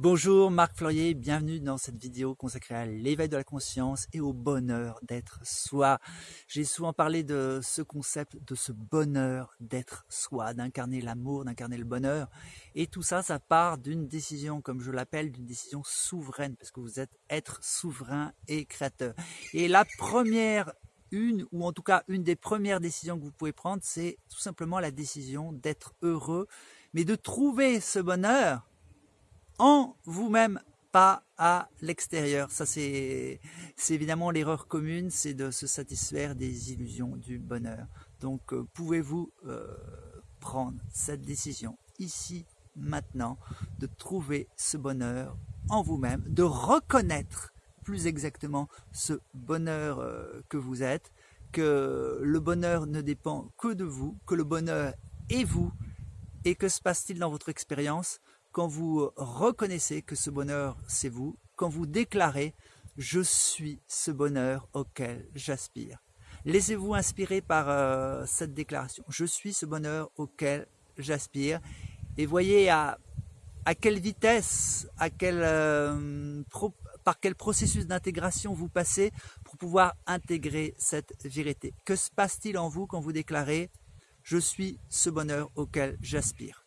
Bonjour Marc Fleurier, bienvenue dans cette vidéo consacrée à l'éveil de la conscience et au bonheur d'être soi. J'ai souvent parlé de ce concept, de ce bonheur d'être soi, d'incarner l'amour, d'incarner le bonheur. Et tout ça, ça part d'une décision, comme je l'appelle, d'une décision souveraine, parce que vous êtes être souverain et créateur. Et la première une, ou en tout cas une des premières décisions que vous pouvez prendre, c'est tout simplement la décision d'être heureux, mais de trouver ce bonheur en vous-même, pas à l'extérieur. Ça, c'est évidemment l'erreur commune, c'est de se satisfaire des illusions du bonheur. Donc, euh, pouvez-vous euh, prendre cette décision ici, maintenant, de trouver ce bonheur en vous-même, de reconnaître plus exactement ce bonheur euh, que vous êtes, que le bonheur ne dépend que de vous, que le bonheur est vous, et que se passe-t-il dans votre expérience? Quand vous reconnaissez que ce bonheur, c'est vous, quand vous déclarez « je suis ce bonheur auquel j'aspire ». Laissez-vous inspirer par euh, cette déclaration. Je suis ce bonheur auquel j'aspire. Et voyez à, à, quelle vitesse, à quel, euh, par quel processus d'intégration vous passez pour pouvoir intégrer cette vérité. Que se passe-t-il en vous quand vous déclarez « Je suis ce bonheur auquel j'aspire »